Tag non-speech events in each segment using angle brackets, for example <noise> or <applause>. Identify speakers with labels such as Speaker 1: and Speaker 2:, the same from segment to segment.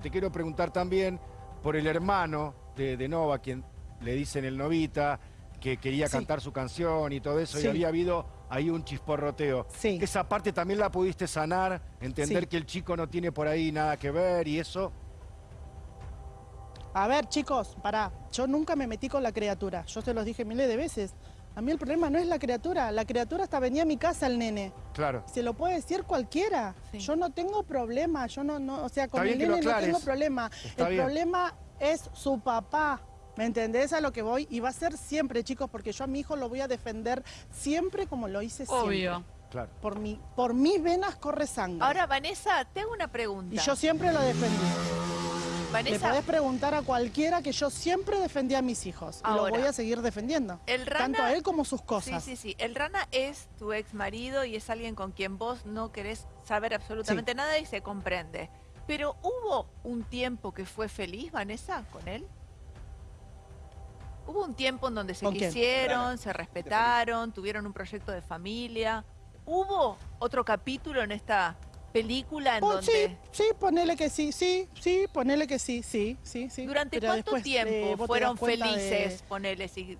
Speaker 1: Te quiero preguntar también por el hermano de, de Nova, quien le dicen el Novita, que quería
Speaker 2: Sí.
Speaker 1: cantar su canción y todo eso,
Speaker 2: Sí.
Speaker 1: y había habido ahí un chisporroteo.
Speaker 2: Sí.
Speaker 1: Esa parte también la pudiste sanar, entender que el chico no tiene por ahí nada que ver y eso.
Speaker 2: A ver, chicos, pará. Yo nunca me metí con la criatura. Yo se los dije miles de veces. A mí el problema no es la criatura. La criatura hasta venía a mi casa el nene.
Speaker 1: Claro.
Speaker 2: Se lo puede decir cualquiera.
Speaker 3: Sí.
Speaker 2: Yo no tengo problema. Yo no, no, o sea, con
Speaker 1: Está
Speaker 2: el nene no tengo problema.
Speaker 1: Está
Speaker 2: el
Speaker 1: bien.
Speaker 2: problema es su papá. ¿Me entendés a lo que voy? Y va a ser siempre, chicos, porque yo a mi hijo lo voy a defender siempre como lo hice siempre.
Speaker 3: Obvio.
Speaker 1: Claro.
Speaker 2: Por, mi, por mis venas corre sangre.
Speaker 4: Ahora, Vanessa, te hago una pregunta.
Speaker 2: y yo siempre lo defendí. Le
Speaker 4: Vanessa,
Speaker 2: podés preguntar a cualquiera que yo siempre defendí a mis hijos. Y lo voy a seguir defendiendo.
Speaker 4: el rana...
Speaker 2: Tanto a él como sus
Speaker 4: Sí,
Speaker 2: cosas.
Speaker 4: sí, sí. El Rana es tu ex marido y es alguien con quien vos no querés saber absolutamente nada y se comprende. Pero ¿hubo un tiempo que fue feliz, Vanessa, con él? ¿Hubo un tiempo en donde se quisieron, se respetaron, tuvieron un proyecto de familia? ¿Hubo otro capítulo en esta película en
Speaker 2: Oh,
Speaker 4: donde...
Speaker 2: Sí, sí, ponele que sí, sí, sí, ponele que sí, sí, sí, sí.
Speaker 4: ¿Durante
Speaker 2: Pero
Speaker 4: cuánto
Speaker 2: eh,
Speaker 4: tiempo
Speaker 2: te
Speaker 4: fueron
Speaker 2: de-
Speaker 4: felices, ponele? Si...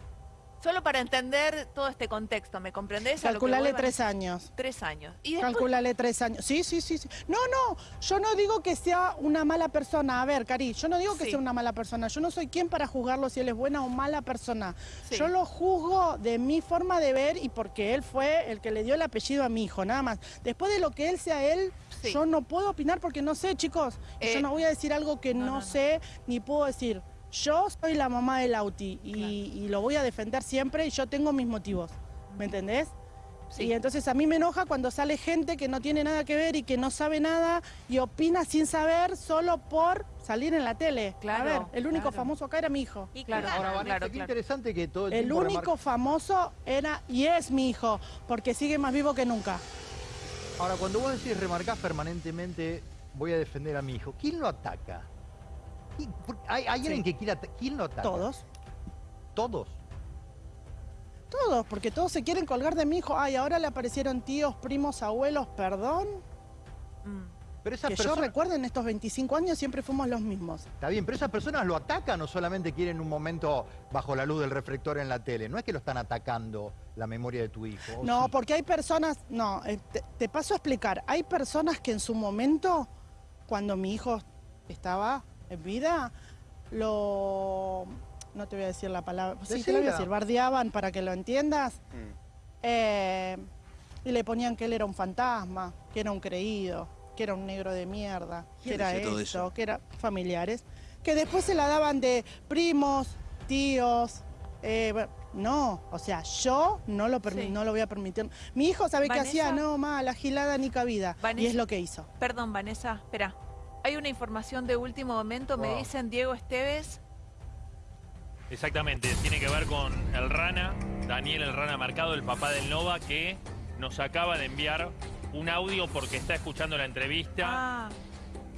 Speaker 4: Solo para entender todo este contexto, ¿me comprendés?
Speaker 2: Calculale tres años.
Speaker 4: Tres años. Y después,
Speaker 2: Calculale tres años. Sí, sí, sí, sí. No, no, yo no digo que sea una mala persona. A ver, Cari, yo no digo que
Speaker 4: Sí.
Speaker 2: sea una mala persona. Yo no soy quien para juzgarlo si él es buena o mala persona.
Speaker 4: Sí.
Speaker 2: Yo lo juzgo de mi forma de ver y porque él fue el que le dio el apellido a mi hijo, nada más. Después de lo que él sea él, yo no puedo opinar porque no sé, chicos. Y
Speaker 4: Eh,
Speaker 2: yo no voy a decir algo que
Speaker 4: no,
Speaker 2: no,
Speaker 4: no, no.
Speaker 2: sé ni puedo decir. Yo soy la mamá del Lauti y, y lo voy a defender siempre y yo tengo mis motivos. ¿Me entendés?
Speaker 4: Sí.
Speaker 2: Y entonces a mí me enoja cuando sale gente que no tiene nada que ver y que no sabe nada y opina sin saber solo por salir en la tele.
Speaker 4: Claro,
Speaker 2: a ver, el único
Speaker 4: claro.
Speaker 2: famoso acá era mi hijo.
Speaker 4: Y claro,
Speaker 5: Ahora, Vanessa,
Speaker 4: claro,
Speaker 5: qué
Speaker 4: claro.
Speaker 5: interesante que todo el,
Speaker 2: El
Speaker 5: tiempo
Speaker 2: único famoso era y es mi hijo, porque sigue más vivo que nunca.
Speaker 5: Ahora, cuando vos decís remarcás permanentemente, voy a defender a mi hijo, ¿quién lo ataca? ¿Quién- por- ¿Hay, hay alguien
Speaker 2: Sí.
Speaker 5: que quiera ¿Quién lo ataca?
Speaker 2: Todos.
Speaker 5: ¿Todos?
Speaker 2: Todos, porque todos se quieren colgar de mi hijo. Ay, ahora le aparecieron tíos, primos, abuelos, perdón.
Speaker 4: Mm.
Speaker 5: Pero esas
Speaker 2: Que yo
Speaker 5: personas...
Speaker 2: recuerdo en estos 25 años siempre fuimos los mismos.
Speaker 5: Está bien, pero esas personas lo atacan o solamente quieren un momento bajo la luz del reflector en la tele. No es que lo están atacando la memoria de tu hijo. ¿o
Speaker 2: No,
Speaker 5: sí?
Speaker 2: porque hay personas, no, eh, te, te paso a explicar. Hay personas que en su momento, cuando mi hijo estaba en vida, lo, no te voy a decir la palabra, sí te la voy a decir, bardeaban para que lo entiendas, eh, y le ponían que él era un fantasma, que era un creído, que era un negro de mierda, que
Speaker 6: ¿Quién
Speaker 2: era eso, que era familiares, que después se la daban de primos, tíos, eh, bueno, no, o sea, yo no lo,
Speaker 4: Sí.
Speaker 2: no lo voy a permitir. Mi hijo sabe que hacía,
Speaker 4: Vanessa.
Speaker 2: no, ma, la gilada ni cabida. Y
Speaker 4: Vanessa.
Speaker 2: es lo que hizo.
Speaker 4: Perdón, Vanessa, espera. Hay una información de último momento. Me dicen Diego Esteves.
Speaker 7: Exactamente, tiene que ver con el Rana, Daniel el Rana Marcado, el papá del Nova, que nos acaba de enviar un audio porque está escuchando la entrevista
Speaker 4: Ah,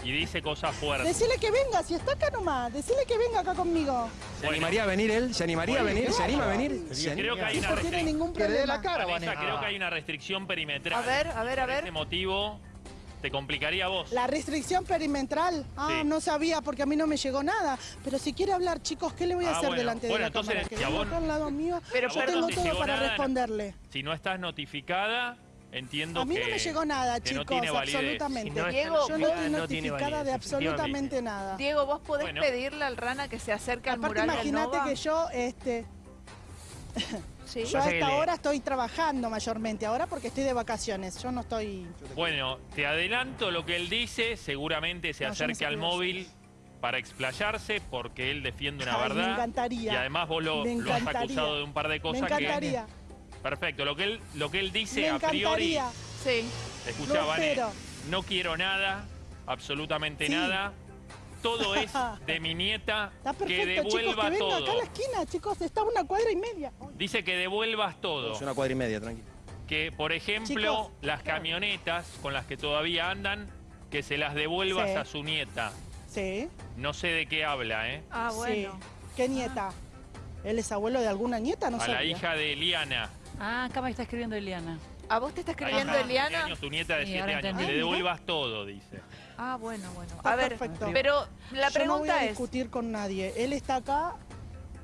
Speaker 7: y dice cosas fuertes.
Speaker 2: Decile que venga, si está acá nomás, decile que venga acá conmigo.
Speaker 6: ¿Se animaría a venir él? ¿Se animaría a venir? ¿Se anima a venir? ¿Se
Speaker 7: Creo que hay
Speaker 2: No
Speaker 7: una
Speaker 2: tiene
Speaker 7: restricción.
Speaker 2: ningún
Speaker 5: la
Speaker 2: problema.
Speaker 5: cara,
Speaker 7: Vanessa,
Speaker 5: Vanessa.
Speaker 7: creo que hay una restricción perimetral.
Speaker 4: a ver, a ver, a
Speaker 7: Por ese
Speaker 4: ver.
Speaker 7: motivo, te complicaría a vos.
Speaker 2: La restricción perimetral, ah,
Speaker 7: Sí.
Speaker 2: no sabía porque a mí no me llegó nada. Pero si quiere hablar, chicos, ¿qué le voy a
Speaker 7: Ah,
Speaker 2: hacer
Speaker 7: bueno.
Speaker 2: delante
Speaker 7: Bueno,
Speaker 2: de la
Speaker 7: entonces,
Speaker 2: cámara? Que
Speaker 7: si vos-
Speaker 2: acá al lado mío,
Speaker 4: Pero
Speaker 2: yo tengo
Speaker 7: no te
Speaker 2: todo para
Speaker 7: nada,
Speaker 2: responderle.
Speaker 7: Si no estás notificada, entiendo
Speaker 2: A mí
Speaker 7: que...
Speaker 2: no me llegó nada,
Speaker 7: no
Speaker 2: chicos, absolutamente.
Speaker 3: Si no
Speaker 4: Diego,
Speaker 2: Yo no estoy notificada de absolutamente nada.
Speaker 4: Diego, ¿vos podés
Speaker 7: Bueno.
Speaker 4: pedirle al Rana que se acerque al
Speaker 2: Aparte,
Speaker 4: mural
Speaker 2: imagínate que yo, este, <coughs>
Speaker 4: Sí.
Speaker 2: yo a esta hora estoy trabajando mayormente, ahora porque estoy de vacaciones, yo no estoy...
Speaker 7: Bueno, te adelanto lo que él dice, seguramente se
Speaker 2: No,
Speaker 7: acerque
Speaker 2: sé
Speaker 7: al móvil para explayarse porque él defiende una
Speaker 2: Ay,
Speaker 7: verdad.
Speaker 2: me encantaría.
Speaker 7: Y además vos lo,
Speaker 2: Me
Speaker 7: lo has
Speaker 2: encantaría.
Speaker 7: acusado de un par de
Speaker 2: Me
Speaker 7: cosas
Speaker 2: encantaría,
Speaker 7: que... Perfecto, lo que él, lo que él dice
Speaker 2: me
Speaker 7: a priori...
Speaker 2: encantaría.
Speaker 4: Sí.
Speaker 7: Escucha, Vane, no quiero nada, absolutamente
Speaker 2: Sí.
Speaker 7: nada. Todo <laughs> es de mi nieta,
Speaker 2: Está
Speaker 7: que
Speaker 2: perfecto, chicos, que
Speaker 7: devuelva
Speaker 2: venga
Speaker 7: todo.
Speaker 2: acá a la esquina, chicos, está a una cuadra y media.
Speaker 7: Dice que devuelvas todo.
Speaker 6: Es una cuadra y media, tranquilo.
Speaker 7: Que, por ejemplo,
Speaker 2: Chicos,
Speaker 7: las camionetas con las que todavía andan, que se las devuelvas
Speaker 2: Sí.
Speaker 7: a su nieta.
Speaker 2: Sí,
Speaker 7: No sé de qué habla, ¿eh?
Speaker 4: Ah, bueno.
Speaker 2: sí. ¿Qué nieta? ¿Él es abuelo de alguna nieta? No
Speaker 7: a
Speaker 2: sabía.
Speaker 7: la hija de Eliana.
Speaker 3: Ah, acá me está escribiendo Eliana.
Speaker 4: ¿A vos te está escribiendo Eliana?
Speaker 7: años, tu nieta de
Speaker 3: Sí,
Speaker 7: 7
Speaker 3: ahora
Speaker 7: años. Que
Speaker 3: entendí.
Speaker 7: le devuelvas todo, dice.
Speaker 4: Ah, bueno, bueno.
Speaker 2: Está
Speaker 4: A ver,
Speaker 2: perfecto.
Speaker 4: pero la
Speaker 2: Yo no voy a
Speaker 4: pregunta es,
Speaker 2: discutir con nadie. Él está acá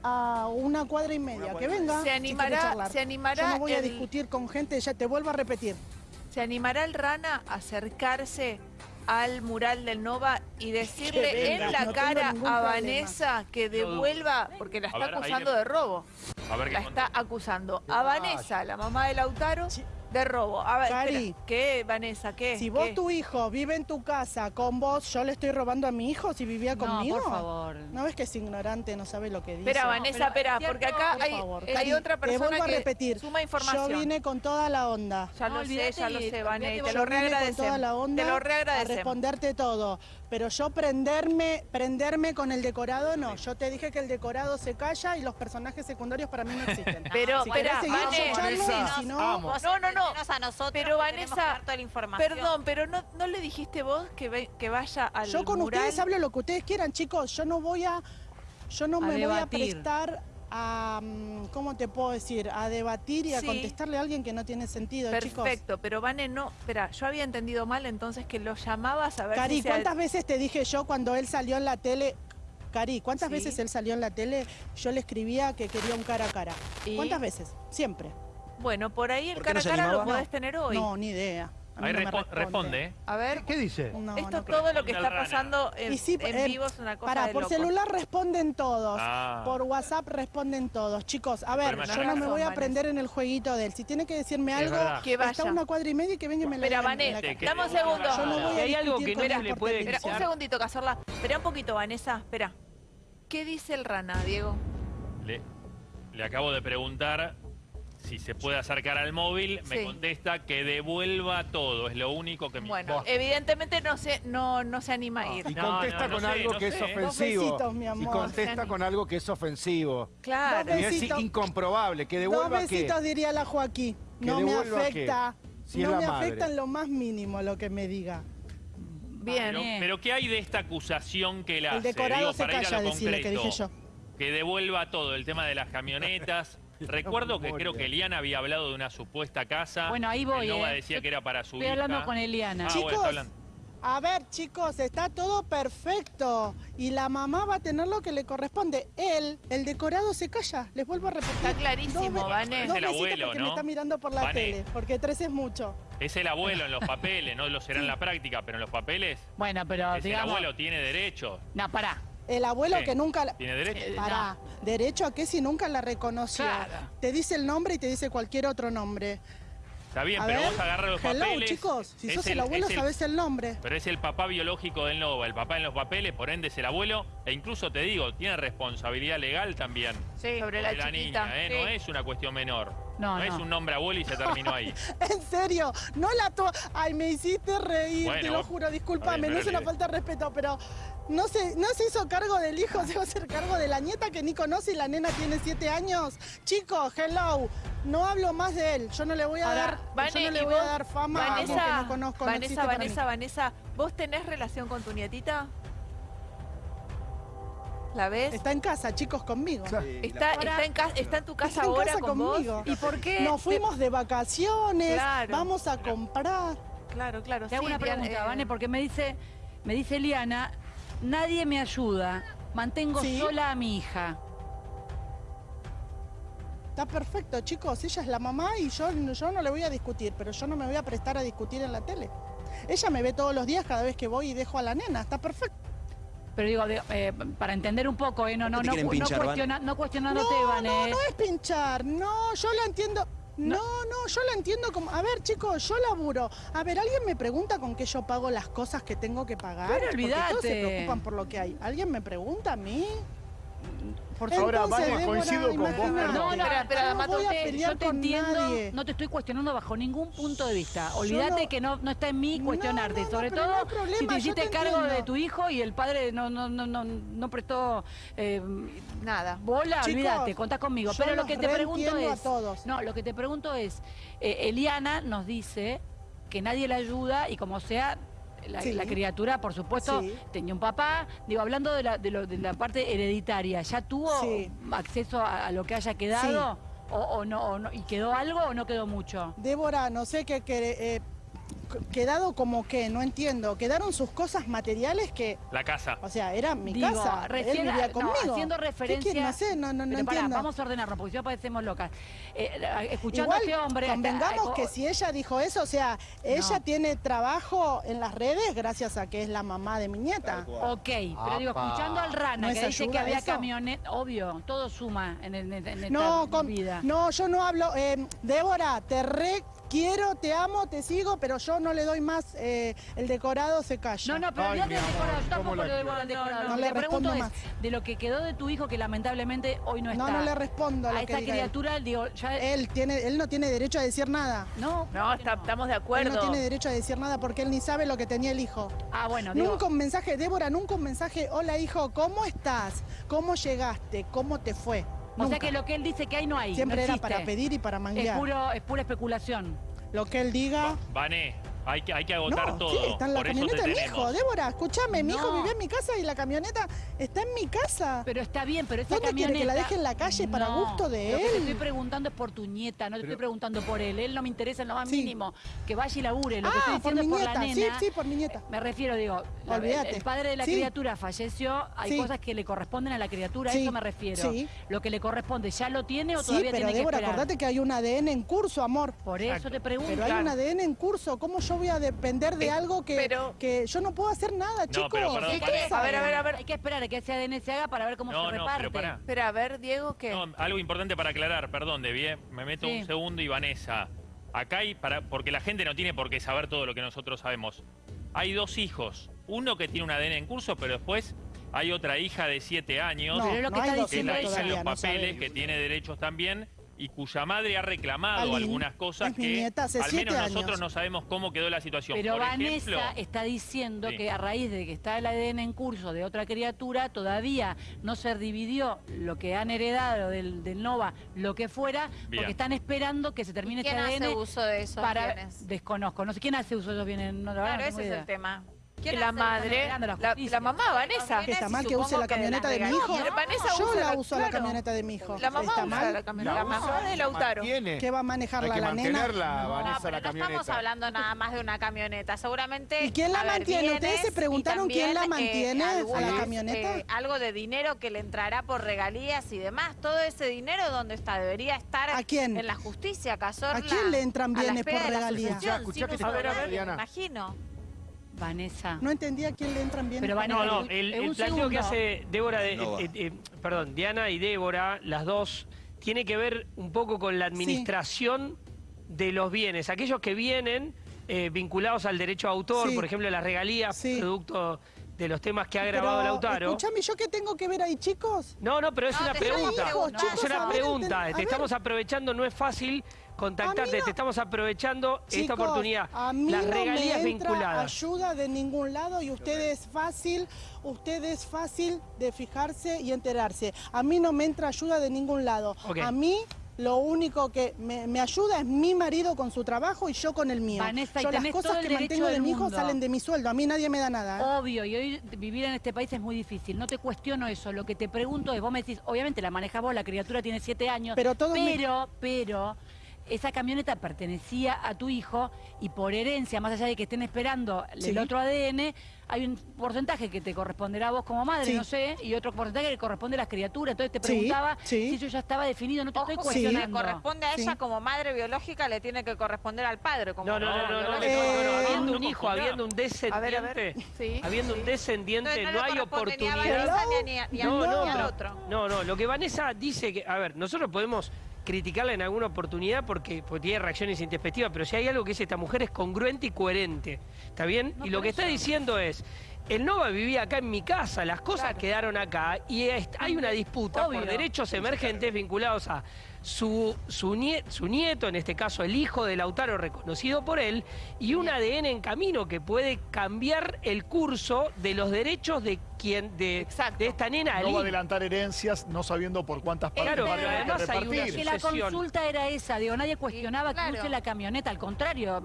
Speaker 2: a una cuadra y media. que venga.
Speaker 4: ¿Se
Speaker 2: si
Speaker 4: animará-
Speaker 2: charlar.
Speaker 4: se animará
Speaker 2: Yo no voy a discutir con gente, ya te vuelvo a repetir.
Speaker 4: ¿se animará el Rana a acercarse al mural del Nova y decirle en la
Speaker 2: no
Speaker 4: cara a
Speaker 2: problema.
Speaker 4: Vanessa que devuelva, porque la está
Speaker 7: ver,
Speaker 4: acusando
Speaker 7: le-
Speaker 4: de robo?
Speaker 7: A ver qué
Speaker 4: La está acusando a Vanessa, la mamá de Lautaro,
Speaker 2: Sí.
Speaker 4: De robo. A ver,
Speaker 2: Cari.
Speaker 4: espera, ¿qué, Vanessa? ¿Qué?
Speaker 2: Si vos,
Speaker 4: ¿Qué?
Speaker 2: tu hijo, vive en tu casa con vos, ¿yo le estoy robando a mi hijo si vivía
Speaker 3: No,
Speaker 2: conmigo?
Speaker 3: por favor.
Speaker 2: ¿No ves que es ignorante, no sabe lo que dice?
Speaker 4: Espera,
Speaker 3: No,
Speaker 4: Vanessa,
Speaker 3: pero
Speaker 4: espera,
Speaker 3: es
Speaker 4: porque acá
Speaker 2: Por
Speaker 4: hay,
Speaker 2: favor,
Speaker 4: hay
Speaker 2: Cari,
Speaker 4: otra
Speaker 2: te
Speaker 4: persona
Speaker 2: vuelvo a
Speaker 4: que
Speaker 2: repetir.
Speaker 4: suma información.
Speaker 2: Yo vine con toda la onda.
Speaker 4: Ya
Speaker 3: No,
Speaker 4: lo sé, ya lo sé, Vane, y
Speaker 3: olvídate
Speaker 4: te lo
Speaker 2: con toda
Speaker 4: reagradecemos.
Speaker 2: la onda
Speaker 4: Te lo
Speaker 2: a
Speaker 4: reagradecemos.
Speaker 2: responderte todo. Pero yo prenderme, prenderme con el decorado, no. Yo te dije que el decorado se calla y los personajes secundarios para mí no existen. <laughs>
Speaker 4: Pero,
Speaker 2: si escuchando,
Speaker 1: Vanessa,
Speaker 2: si no,
Speaker 4: No, no, no.
Speaker 8: entendenos a nosotros
Speaker 4: Pero, Vanessa,
Speaker 8: toda la información.
Speaker 4: Perdón, pero no, ¿no le dijiste vos que, ve- que vaya al
Speaker 2: yo con
Speaker 4: mural?
Speaker 2: ustedes hablo lo que ustedes quieran, chicos. Yo no voy a, yo no
Speaker 3: A
Speaker 2: me voy a prestar a, mm, ¿cómo te puedo decir? A debatir y a
Speaker 4: Sí.
Speaker 2: contestarle a alguien que no tiene sentido, chicos.
Speaker 4: Perfecto, pero Vane, no, espera, yo había entendido mal entonces que lo llamabas a ver
Speaker 2: Cari,
Speaker 4: si se-
Speaker 2: ¿cuántas veces te dije yo cuando él salió en la tele? Cari, ¿cuántas
Speaker 4: Sí.
Speaker 2: veces él salió en la tele? Yo le escribía que quería un cara a cara.
Speaker 4: ¿Y?
Speaker 2: ¿Cuántas veces? Siempre.
Speaker 4: Bueno, por ahí el
Speaker 6: ¿Por
Speaker 4: cara a cara lo podés tener hoy.
Speaker 2: No, ni idea. A mí
Speaker 7: Ahí
Speaker 2: no me
Speaker 7: respo- responde, ¿eh?
Speaker 4: A ver,
Speaker 5: ¿Qué dice?
Speaker 2: No,
Speaker 4: esto
Speaker 2: no
Speaker 4: todo lo
Speaker 7: Responde
Speaker 4: que está
Speaker 7: Rana.
Speaker 4: pasando en,
Speaker 2: Y sí,
Speaker 4: en
Speaker 2: eh,
Speaker 4: vivo es una cosa
Speaker 2: Pará,
Speaker 4: de
Speaker 2: por celular responden todos.
Speaker 7: Ah.
Speaker 2: Por WhatsApp responden todos. Chicos, a ver,
Speaker 7: Pero
Speaker 2: yo no me voy a
Speaker 4: Vanessa.
Speaker 2: prender en el jueguito de él. Si tiene que decirme
Speaker 7: Es
Speaker 2: algo.
Speaker 4: Que vaya.
Speaker 2: está a una cuadra y media y que venga y me la cara.
Speaker 7: que-
Speaker 4: dame un segundo.
Speaker 2: Yo no voy a
Speaker 9: hay algo que no le puede.
Speaker 4: Espera, un segundito, Cazorla. Espera un poquito, Vanessa, espera. ¿Qué dice el Rana, Diego?
Speaker 7: Le, le acabo de preguntar si se puede acercar al móvil. Me
Speaker 4: Sí.
Speaker 7: contesta que devuelva todo. Es lo único que me
Speaker 4: Bueno,
Speaker 7: importa.
Speaker 4: evidentemente no se, no, no se anima a ir.
Speaker 1: Y
Speaker 7: No,
Speaker 1: contesta
Speaker 7: no, no
Speaker 1: con
Speaker 7: sé,
Speaker 1: algo que es
Speaker 7: sé.
Speaker 1: ofensivo.
Speaker 2: Dos besitos, mi amor.
Speaker 1: Y contesta con algo que es ofensivo.
Speaker 4: Claro.
Speaker 2: Dos
Speaker 1: Y es incomprobable. Que
Speaker 2: Dos
Speaker 1: devuelva qué.
Speaker 2: besitos diría la Joaquín.
Speaker 1: ¿Que
Speaker 2: No me afecta.
Speaker 1: Si
Speaker 2: no me
Speaker 1: madre.
Speaker 2: afecta en lo más mínimo lo que me diga.
Speaker 4: Bien.
Speaker 7: Pero, pero ¿qué hay de esta acusación que él hace?
Speaker 2: El decorado
Speaker 7: Digo,
Speaker 2: se
Speaker 7: para ir a
Speaker 2: calla,
Speaker 7: lo
Speaker 2: decirle que dije yo.
Speaker 7: Que devuelva todo, el tema de las camionetas. <laughs> Recuerdo que creo que Eliana había hablado de una supuesta casa.
Speaker 3: Bueno, ahí voy,
Speaker 7: El Nova
Speaker 3: ¿eh?
Speaker 7: decía que era para su
Speaker 3: Estoy
Speaker 7: hija.
Speaker 3: hablando con Eliana.
Speaker 7: Ah,
Speaker 2: Chicos,
Speaker 7: bueno, hablando.
Speaker 2: A ver, chicos, está todo perfecto. Y la mamá va a tener lo que le corresponde. Él, el decorado se calla. Les vuelvo a repetir.
Speaker 4: Está clarísimo,
Speaker 2: Dos
Speaker 4: Vané.
Speaker 7: Es
Speaker 2: Dos
Speaker 7: el
Speaker 2: besitos
Speaker 7: abuelo,
Speaker 2: porque
Speaker 7: ¿no?
Speaker 2: me está mirando por la
Speaker 7: Vané.
Speaker 2: tele. Porque tres es mucho.
Speaker 7: Es el abuelo en los <laughs> papeles, no lo será en la práctica, pero en los papeles
Speaker 3: Bueno, pero
Speaker 7: es el
Speaker 3: digamos...
Speaker 7: abuelo, tiene derecho.
Speaker 3: No, pará.
Speaker 2: El abuelo que nunca... la-
Speaker 7: ¿Tiene derecho?
Speaker 3: Eh,
Speaker 2: Pará, derecho a qué si nunca la reconoció.
Speaker 3: Claro.
Speaker 2: Te dice el nombre y te dice cualquier otro nombre.
Speaker 7: Está bien,
Speaker 2: A
Speaker 7: pero
Speaker 2: ver,
Speaker 7: vos agarras los
Speaker 2: hello,
Speaker 7: papeles.
Speaker 2: chicos. Si
Speaker 7: es
Speaker 2: sos el, abuelo,
Speaker 7: el-
Speaker 2: sabés el nombre.
Speaker 7: Pero es el papá biológico del Nova, el papá en los papeles, por ende es el abuelo, e incluso te digo, tiene responsabilidad legal también
Speaker 4: Sí, sobre la
Speaker 7: de la
Speaker 4: chiquita.
Speaker 7: niña, ¿eh?
Speaker 4: sí.
Speaker 7: No es una cuestión menor.
Speaker 3: No,
Speaker 7: es
Speaker 3: no.
Speaker 7: un nombre abuelo y se terminó ahí. <laughs>
Speaker 2: En serio, no la to Ay, me hiciste reír,
Speaker 7: Bueno,
Speaker 2: te lo juro, discúlpame, no es una falta de respeto, pero no se, no se hizo cargo del hijo, <laughs> se va a hacer cargo de la nieta que ni conoce y la nena tiene siete años. Chicos, hello, no hablo más de él, yo no le voy a
Speaker 4: Ahora,
Speaker 2: dar,
Speaker 4: Vane,
Speaker 2: yo no
Speaker 4: y
Speaker 2: le voy a dar fama a alguien
Speaker 4: Vanessa,
Speaker 2: que no conozco,
Speaker 4: Vanessa. Vanessa, Vanessa, ¿vos tenés relación con tu nietita? ¿La ves?
Speaker 2: Está en casa, chicos, conmigo.
Speaker 4: Está, está, en, ca- está en tu casa
Speaker 2: Está en
Speaker 4: ahora
Speaker 2: casa
Speaker 4: con
Speaker 2: conmigo.
Speaker 4: vos. ¿Y por qué?
Speaker 2: Nos fuimos de vacaciones,
Speaker 4: Claro.
Speaker 2: vamos a comprar.
Speaker 4: Claro, claro.
Speaker 3: Te hago una pregunta,
Speaker 4: eh,
Speaker 3: Vane, porque me dice, me dice Eliana, nadie me ayuda, mantengo
Speaker 2: Sí.
Speaker 3: sola a mi hija.
Speaker 2: Está perfecto, chicos. Ella es la mamá y yo, yo no le voy a discutir, pero yo no me voy a prestar a discutir en la tele. Ella me ve todos los días cada vez que voy y dejo a la nena. Está perfecto.
Speaker 3: Pero digo, de- eh, para entender un poco, eh, no, no,
Speaker 6: ¿Por qué
Speaker 3: no, no,
Speaker 6: pinchar, Vane?
Speaker 3: cuestiona- no cuestionándote,
Speaker 2: No, no, no es pinchar. No, yo la entiendo. No, no, yo la entiendo como... A ver, chicos, yo laburo. A ver, ¿alguien me pregunta con qué yo pago las cosas que tengo que pagar?
Speaker 3: Pero
Speaker 2: Porque todos se
Speaker 3: olvídate.
Speaker 2: preocupan por lo que hay. ¿Alguien me pregunta a mí?
Speaker 3: Por
Speaker 1: Ahora,
Speaker 2: Entonces,
Speaker 1: Vane,
Speaker 2: Débora,
Speaker 1: coincido con vos.
Speaker 3: No, no,
Speaker 4: Espera,
Speaker 2: no
Speaker 4: Mato,
Speaker 2: voy a
Speaker 4: te-
Speaker 2: pelear
Speaker 3: yo te entiendo,
Speaker 2: nadie.
Speaker 3: no te estoy cuestionando bajo ningún punto de vista. Olvídate
Speaker 2: no-
Speaker 3: que no, no está en mí
Speaker 2: No,
Speaker 3: cuestionarte,
Speaker 2: no, no,
Speaker 3: sobre todo
Speaker 2: problema,
Speaker 3: si te hiciste
Speaker 2: te
Speaker 3: cargo
Speaker 2: entiendo.
Speaker 3: de tu hijo y el padre no, no, no, no, no prestó eh,
Speaker 4: Nada.
Speaker 3: bola,
Speaker 2: Chicos,
Speaker 3: olvídate, contás conmigo. Pero lo que te pregunto
Speaker 2: reentiendo a
Speaker 3: es,
Speaker 2: todos.
Speaker 3: no, lo que te pregunto es, eh, Eliana nos dice que nadie la ayuda y como sea la,
Speaker 2: Sí.
Speaker 3: la criatura, por supuesto,
Speaker 2: Sí.
Speaker 3: tenía un papá. Digo, hablando de la, de, lo- de la parte hereditaria, ¿ya tuvo
Speaker 2: Sí.
Speaker 3: acceso a, a lo que haya quedado? O, o no, o no- ¿Y quedó algo o no quedó mucho?
Speaker 2: Débora, no sé qué eh, quedado como que, no entiendo, quedaron sus cosas materiales que,
Speaker 7: La casa.
Speaker 2: o sea, era mi
Speaker 3: Digo,
Speaker 2: casa,
Speaker 3: recién-
Speaker 2: él vivía
Speaker 3: no,
Speaker 2: conmigo.
Speaker 3: haciendo
Speaker 2: ¿Qué
Speaker 3: referencia...
Speaker 2: quiere? No sé, no, no, no
Speaker 3: pará,
Speaker 2: entiendo.
Speaker 3: vamos a ordenarnos, porque si no parecemos locas. Eh, escuchando
Speaker 2: Igual,
Speaker 3: a este hombre...
Speaker 2: convengamos
Speaker 3: eh,
Speaker 2: que si ella dijo eso, o sea, ella
Speaker 3: No.
Speaker 2: tiene trabajo en las redes gracias a que es la mamá de mi nieta.
Speaker 3: Ok, pero digo, escuchando al Rana,
Speaker 2: ¿No
Speaker 3: que dice que había camioneta, obvio, todo suma en, el, en esta
Speaker 2: No, con-
Speaker 3: vida.
Speaker 2: no, yo no hablo. eh, Débora, te re quiero, te amo, te sigo, pero yo no le doy más. eh, el decorado se calla.
Speaker 3: No, no, pero
Speaker 1: Ay, amor,
Speaker 3: decorado, yo
Speaker 1: ¿cómo
Speaker 3: tampoco le doy bola al decorado.
Speaker 2: No
Speaker 3: Lo que
Speaker 2: le
Speaker 3: te pregunto
Speaker 2: respondo
Speaker 3: es de lo que quedó de tu hijo, que lamentablemente hoy no está.
Speaker 2: No, no le respondo a lo
Speaker 3: a
Speaker 2: que
Speaker 3: esa
Speaker 2: diga él.
Speaker 3: criatura, digo, ya...
Speaker 2: Él, tiene, él no tiene derecho a decir nada.
Speaker 3: no,
Speaker 4: No,
Speaker 3: ¿por qué
Speaker 4: está- estamos de
Speaker 2: Él
Speaker 4: acuerdo.
Speaker 2: no tiene derecho a decir nada porque él ni sabe lo que tenía el hijo.
Speaker 3: Ah, bueno, digo...
Speaker 2: Nunca un mensaje, Débora, nunca un mensaje, hola hijo, ¿cómo estás? ¿Cómo llegaste? ¿Cómo te fue?
Speaker 3: O sea
Speaker 2: Nunca.
Speaker 3: que lo que él dice que hay no hay.
Speaker 2: Siempre
Speaker 3: no
Speaker 2: era para pedir y para
Speaker 3: Es,
Speaker 2: manguear.
Speaker 3: puro, es pura especulación.
Speaker 2: Lo que él diga.
Speaker 7: Vané, hay que, hay que agotar
Speaker 2: No,
Speaker 7: todo.
Speaker 2: sí, está en la
Speaker 7: Por
Speaker 2: camioneta de mi hijo. Débora, escúchame, mi hijo vive en mi casa y la camioneta está en mi casa.
Speaker 3: Pero está bien, pero esa
Speaker 2: ¿Dónde quiere
Speaker 3: camioneta...
Speaker 2: que la deje en la calle para gusto de
Speaker 3: Lo que te
Speaker 2: él?
Speaker 3: estoy preguntando es por tu nieta, no te estoy preguntando por él. Él no me interesa en lo más
Speaker 2: Sí.
Speaker 3: mínimo. Que vaya y labure. Lo que
Speaker 2: ah,
Speaker 3: estoy
Speaker 2: por
Speaker 3: diciendo
Speaker 2: mi
Speaker 3: es por
Speaker 2: nieta.
Speaker 3: la
Speaker 2: Sí,
Speaker 3: nena.
Speaker 2: sí, por mi nieta.
Speaker 3: Me refiero, digo,
Speaker 2: Olvídate.
Speaker 3: el padre de la
Speaker 2: Sí.
Speaker 3: criatura falleció, hay
Speaker 2: Sí.
Speaker 3: cosas que le corresponden a la criatura, a
Speaker 2: Sí.
Speaker 3: eso me refiero.
Speaker 2: Sí.
Speaker 3: Lo que le corresponde, ¿ya lo tiene o
Speaker 2: Sí,
Speaker 3: todavía
Speaker 2: pero
Speaker 3: tiene
Speaker 2: Débora,
Speaker 3: que esperar?
Speaker 2: acordate que hay un ADN en curso, amor.
Speaker 3: Por eso te pregunto.
Speaker 2: Pero hay un ADN en curso. ¿Cómo yo voy a depender de
Speaker 4: Eh,
Speaker 2: algo que,
Speaker 4: pero-
Speaker 2: que yo no puedo hacer nada,
Speaker 7: No,
Speaker 2: chicos?
Speaker 7: pero perdón,
Speaker 2: ¿Qué
Speaker 7: pará.
Speaker 2: saben?
Speaker 4: A ver, a ver, a ver.
Speaker 3: Hay que esperar a que ese ADN se haga para ver cómo
Speaker 7: No,
Speaker 3: se
Speaker 7: no,
Speaker 3: reparte.
Speaker 7: pero
Speaker 4: a ver, Diego, ¿qué?
Speaker 7: No, algo importante para aclarar, perdón, Debbie, eh, me meto
Speaker 3: Sí.
Speaker 7: un segundo y Vanessa. Acá hay, para, porque la gente no tiene por qué saber todo lo que nosotros sabemos. Hay dos hijos, uno que tiene un ADN en curso, pero después hay otra hija de siete años,
Speaker 2: No,
Speaker 3: Pero es lo que
Speaker 2: no
Speaker 3: está
Speaker 7: que la hija en
Speaker 2: todavía,
Speaker 7: los papeles, que tiene derechos también, y cuya madre ha reclamado
Speaker 2: Aline,
Speaker 7: algunas cosas que
Speaker 2: nieta hace
Speaker 7: al menos nosotros
Speaker 2: años.
Speaker 7: no sabemos cómo quedó la situación.
Speaker 3: Pero
Speaker 7: por
Speaker 3: Vanessa
Speaker 7: ejemplo,
Speaker 3: está diciendo
Speaker 7: Sí.
Speaker 3: que a raíz de que está el ADN en curso de otra criatura, todavía no se dividió lo que han heredado del, del NOVA, lo que fuera,
Speaker 7: Bien.
Speaker 3: porque están esperando que se termine
Speaker 8: ¿Quién
Speaker 3: este
Speaker 8: hace
Speaker 3: ADN
Speaker 8: uso de esos
Speaker 3: para...
Speaker 8: bienes?
Speaker 3: Desconozco, no sé quién hace uso de esos bienes, no,
Speaker 8: Claro,
Speaker 3: no
Speaker 8: ese es
Speaker 3: idea.
Speaker 8: el tema.
Speaker 4: Que
Speaker 8: ¿Quién
Speaker 4: la
Speaker 8: hace-
Speaker 4: madre,
Speaker 3: la
Speaker 4: la, la mamá Vanessa.
Speaker 2: ¿Que está mal que use la
Speaker 8: de
Speaker 2: camioneta de mi hijo?
Speaker 4: Vanessa
Speaker 2: Yo
Speaker 4: usa
Speaker 2: la
Speaker 4: la-
Speaker 2: uso la
Speaker 4: claro.
Speaker 2: camioneta de mi hijo.
Speaker 4: La mamá
Speaker 2: ¿Está
Speaker 4: usa
Speaker 2: mal?
Speaker 4: la camioneta.
Speaker 1: La
Speaker 4: La mamá de Lautaro.
Speaker 2: ¿Qué va a manejar
Speaker 1: Hay
Speaker 2: la,
Speaker 1: que
Speaker 2: la nena?
Speaker 1: mantenerla,
Speaker 8: No,
Speaker 1: Vanessa,
Speaker 8: pero
Speaker 1: la
Speaker 8: no estamos
Speaker 1: camioneta.
Speaker 8: hablando nada más de una camioneta. Seguramente.
Speaker 2: ¿Y quién la
Speaker 8: haber
Speaker 2: mantiene? ¿Ustedes se preguntaron
Speaker 8: y
Speaker 2: quién la
Speaker 8: también,
Speaker 2: mantiene a la
Speaker 8: algunos,
Speaker 2: camioneta?
Speaker 8: eh, algo de dinero que le entrará por regalías y demás. Todo ese dinero, ¿dónde está? Debería estar
Speaker 2: ¿A quién?
Speaker 8: en la justicia, Cazorla.
Speaker 2: ¿A quién le entran
Speaker 8: la
Speaker 2: bienes por
Speaker 8: la
Speaker 2: regalías?
Speaker 1: ver, ver,
Speaker 8: imagino.
Speaker 3: Vanessa.
Speaker 2: No entendía a quién le entran bien.
Speaker 3: Pero Vanessa,
Speaker 9: No, no, el, el planteo que hace Débora, de-
Speaker 6: No
Speaker 9: eh, eh, perdón, Diana y Débora, las dos, tiene que ver un poco con la administración de los bienes. Aquellos que vienen eh, vinculados al derecho a autor,
Speaker 2: Sí.
Speaker 9: por ejemplo, las regalías,
Speaker 2: Sí.
Speaker 9: producto de los temas que ha
Speaker 2: Pero,
Speaker 9: grabado Lautaro.
Speaker 2: Escúchame, ¿yo qué tengo que ver ahí, chicos?
Speaker 9: No, no, pero es
Speaker 8: No,
Speaker 9: una pregunta.
Speaker 2: Chicos,
Speaker 9: es una
Speaker 2: ver,
Speaker 9: pregunta. te estamos aprovechando, no es fácil contactarte,
Speaker 2: no-
Speaker 9: te estamos aprovechando esta oportunidad.
Speaker 2: A mí
Speaker 9: Las
Speaker 2: no
Speaker 9: regalías
Speaker 2: me entra
Speaker 9: vinculadas.
Speaker 2: ayuda de ningún lado y usted es fácil, usted es fácil de fijarse y enterarse. A mí no me entra ayuda de ningún lado. A mí lo único que me, me ayuda es mi marido con su trabajo y yo con el mío.
Speaker 3: Vanessa,
Speaker 2: yo las cosas que mantengo de mi hijo salen de mi sueldo. A mí nadie me da nada. ¿eh?
Speaker 3: Obvio, y hoy vivir en este país es muy difícil. No te cuestiono eso. Lo que te pregunto es, vos me decís, obviamente la manejas vos, la criatura tiene siete años.
Speaker 2: Pero todos me-
Speaker 3: pero, pero, esa camioneta pertenecía a tu hijo y por herencia, más allá de que estén esperando el
Speaker 2: Sí.
Speaker 3: otro ADN, hay un porcentaje que te corresponderá a vos como madre,
Speaker 2: Sí.
Speaker 3: no sé, y otro porcentaje que le corresponde a las criaturas. Entonces te preguntaba
Speaker 2: sí.
Speaker 3: si eso ya estaba definido, no te estoy
Speaker 8: que si le
Speaker 3: cuestionando.
Speaker 8: corresponde a ella
Speaker 2: Sí.
Speaker 8: como madre biológica, le tiene que corresponder al padre. Como
Speaker 9: No, no, no, no, no, no, no,
Speaker 8: madre
Speaker 9: no, no,
Speaker 8: biológica.
Speaker 2: Eh,
Speaker 9: habiendo un hijo, habiendo un descendiente,
Speaker 4: A ver, a ver. Sí.
Speaker 9: habiendo un descendiente,
Speaker 8: Entonces,
Speaker 9: no, hay
Speaker 8: corresponde ni a
Speaker 9: oportunidad.
Speaker 8: Vanessa ni a- ni a-
Speaker 9: No,
Speaker 8: ni
Speaker 9: no,
Speaker 8: al
Speaker 9: pero-
Speaker 8: otro.
Speaker 9: no, no, lo que Vanessa dice que, a ver, nosotros podemos criticarla en alguna oportunidad porque, porque tiene reacciones intempestivas, pero si hay algo que es esta mujer es congruente y coherente, ¿está bien?
Speaker 3: No,
Speaker 9: y lo que está diciendo es, el Nova vivía acá en mi casa, las cosas
Speaker 8: Claro.
Speaker 9: quedaron acá y hay una disputa
Speaker 3: Obvio.
Speaker 9: por derechos emergentes vinculados a su, su, nie- su nieto, en este caso el hijo de Lautaro reconocido por él, y un ADN en camino que puede cambiar el curso de los derechos de quien de, esta nena
Speaker 10: No va a adelantar herencias no sabiendo por cuántas partes
Speaker 9: Claro,
Speaker 10: va a que
Speaker 9: además hay una.
Speaker 3: Que la consulta era esa, digo, nadie cuestionaba
Speaker 8: claro.
Speaker 3: que use la camioneta, al contrario,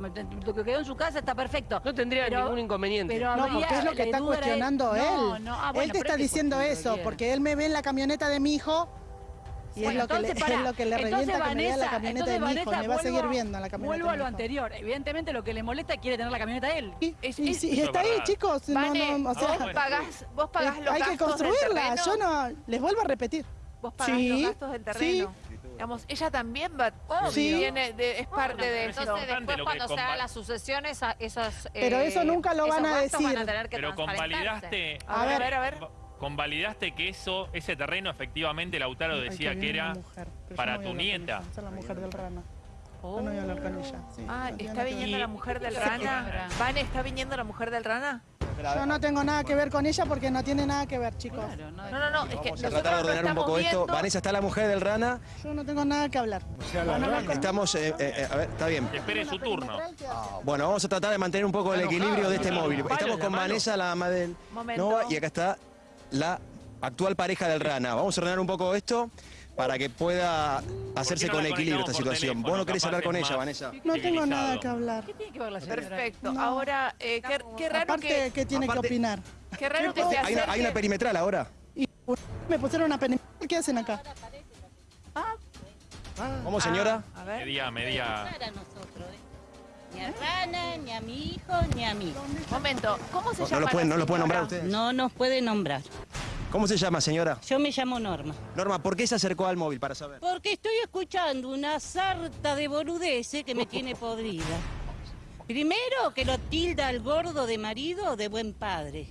Speaker 3: lo que quedó en su casa está perfecto.
Speaker 9: No tendría
Speaker 3: Pero-
Speaker 9: ningún inconveniente.
Speaker 3: pero
Speaker 2: No, porque es lo que está
Speaker 3: era-
Speaker 2: cuestionando
Speaker 3: No,
Speaker 2: él.
Speaker 3: no, ah,
Speaker 2: él te está
Speaker 3: es que
Speaker 2: diciendo eso, porque él me ve en la camioneta de mi hijo Y
Speaker 3: Bueno,
Speaker 2: es, lo que le,
Speaker 3: entonces, <laughs> pará.
Speaker 2: es lo que le
Speaker 3: Entonces,
Speaker 2: revienta que me vea la
Speaker 3: Vanessa,
Speaker 2: camioneta de mi hijo.
Speaker 3: Vanessa,
Speaker 2: Me va a seguir
Speaker 3: vuelvo-
Speaker 2: viendo la camioneta
Speaker 3: Vuelvo a lo anterior. Evidentemente lo que le molesta es quiere tener la camioneta de él.
Speaker 2: Y,
Speaker 3: Es-
Speaker 2: y
Speaker 3: es-
Speaker 2: está ahí, chicos. No,
Speaker 4: Vane,
Speaker 2: no, o sea,
Speaker 7: no,
Speaker 4: vos pagás, vos pagás
Speaker 2: eh,
Speaker 4: los
Speaker 2: hay que
Speaker 4: gastos
Speaker 2: construirla. Yo no, les vuelvo a repetir.
Speaker 4: Vos pagás
Speaker 2: Sí,
Speaker 4: los gastos del terreno. Digamos, ella también va,
Speaker 2: Sí.
Speaker 4: tiene de- es parte de eso.
Speaker 8: Entonces, después
Speaker 7: que
Speaker 8: cuando se hagan las sucesiones, a- esos
Speaker 2: Pero
Speaker 8: eh,
Speaker 2: eso nunca lo van a
Speaker 8: gastos van
Speaker 2: decir.
Speaker 8: tener que
Speaker 7: Pero convalidaste,
Speaker 2: A
Speaker 4: A ver, a ver, a ver.
Speaker 7: convalidaste que eso, ese terreno efectivamente Lautaro
Speaker 2: Ay,
Speaker 7: decía
Speaker 2: qué
Speaker 7: que
Speaker 2: bien
Speaker 7: era
Speaker 2: mujer,
Speaker 7: para
Speaker 2: no a
Speaker 7: tu nieta.
Speaker 2: es la mujer del rana. Yo no voy a hablar con ella. sí,
Speaker 4: Ah, ¿está
Speaker 2: que
Speaker 4: viniendo la mujer del rana? Vane, ¿está viniendo la mujer del rana?
Speaker 2: Yo no tengo nada que ver con ella porque no tiene nada que ver, chicos.
Speaker 3: Claro, no,
Speaker 4: No, no, no, es que
Speaker 6: Vamos a tratar de ordenar un poco esto. Vanessa está la mujer del rana.
Speaker 2: Yo no tengo nada que hablar.
Speaker 1: O sea, la rana.
Speaker 6: Estamos, eh, eh, eh, a ver, está bien.
Speaker 7: Espere su turno.
Speaker 6: Bueno, vamos a tratar de mantener un poco el equilibrio de este móvil. Estamos con. Vanessa, la ama del. Nova, y acá está la actual pareja del rana. Vamos a ordenar un poco esto para que pueda hacerse
Speaker 7: no
Speaker 6: con equilibrio esta situación.
Speaker 7: teléfono?
Speaker 6: Vos no querés hablar con ella, Vanessa.
Speaker 2: No tengo nada que hablar.
Speaker 3: ¿Qué tiene que ver la señora?
Speaker 4: Perfecto.
Speaker 2: No.
Speaker 4: Ahora, eh, qué, qué raro
Speaker 2: Aparte,
Speaker 4: que,
Speaker 2: ¿qué tiene
Speaker 6: aparte-
Speaker 2: que opinar?
Speaker 4: qué raro que se
Speaker 6: Hay una, hay una perimetral ahora.
Speaker 2: Y me pusieron una pena. ¿Qué hacen acá?
Speaker 6: ¿Cómo, señora?
Speaker 4: A ver.
Speaker 7: Media, media.
Speaker 11: a nosotros, ¿eh? Ni a Rana, ni a mi hijo, ni a mí.
Speaker 4: Momento, ¿cómo se
Speaker 6: No,
Speaker 4: llama?
Speaker 6: no lo pueden, no lo pueden nombrar ustedes.
Speaker 11: No nos puede nombrar.
Speaker 6: ¿Cómo se llama, señora?
Speaker 11: Yo me llamo Norma.
Speaker 6: Norma, ¿por qué se acercó al móvil para saber?
Speaker 11: Porque estoy escuchando una sarta de boludeces que me tiene podrida. Primero, que lo tilda al gordo de marido de buen padre.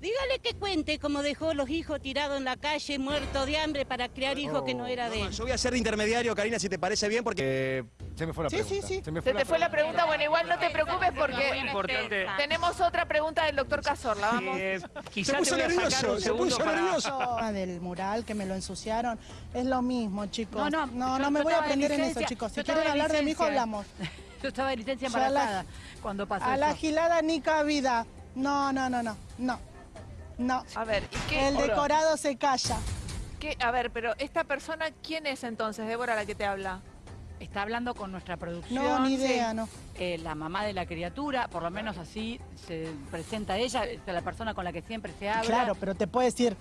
Speaker 11: Dígale que cuente cómo dejó los hijos tirados en la calle, muertos de hambre para criar hijos que no era de él.
Speaker 6: yo voy a ser de intermediario, Karina, si te parece bien, porque...
Speaker 1: Eh, se me fue la
Speaker 2: Sí,
Speaker 1: pregunta.
Speaker 2: sí, sí.
Speaker 1: Se me
Speaker 4: Se te fue la pregunta, bueno, igual no te preocupes porque
Speaker 9: Importante.
Speaker 4: tenemos otra pregunta del doctor Cazorla, vamos.
Speaker 9: Eh,
Speaker 6: Se puso nervioso, se puso
Speaker 9: para...
Speaker 6: nervioso.
Speaker 2: Ah, del mural que me lo ensuciaron. Es lo mismo, chicos.
Speaker 3: No, no,
Speaker 2: no, no me voy a aprender en eso, chicos. Si quieren hablar de mi hijo, hablamos.
Speaker 3: Yo estaba de licencia
Speaker 2: Ya la-
Speaker 3: embarazada cuando pasó
Speaker 2: A la gilada ni cabida. No, no, no, no. No. No.
Speaker 4: A ver, ¿y qué?
Speaker 2: El decorado se calla.
Speaker 4: qué- A ver, pero esta persona, ¿quién es entonces, Débora, la que te habla?
Speaker 3: Está hablando con nuestra producción.
Speaker 2: No, ni
Speaker 3: sí.
Speaker 2: idea, no.
Speaker 3: eh, la mamá de la criatura, por lo menos así se presenta ella, es la persona con la que siempre se habla.
Speaker 2: Claro, pero te puede decir.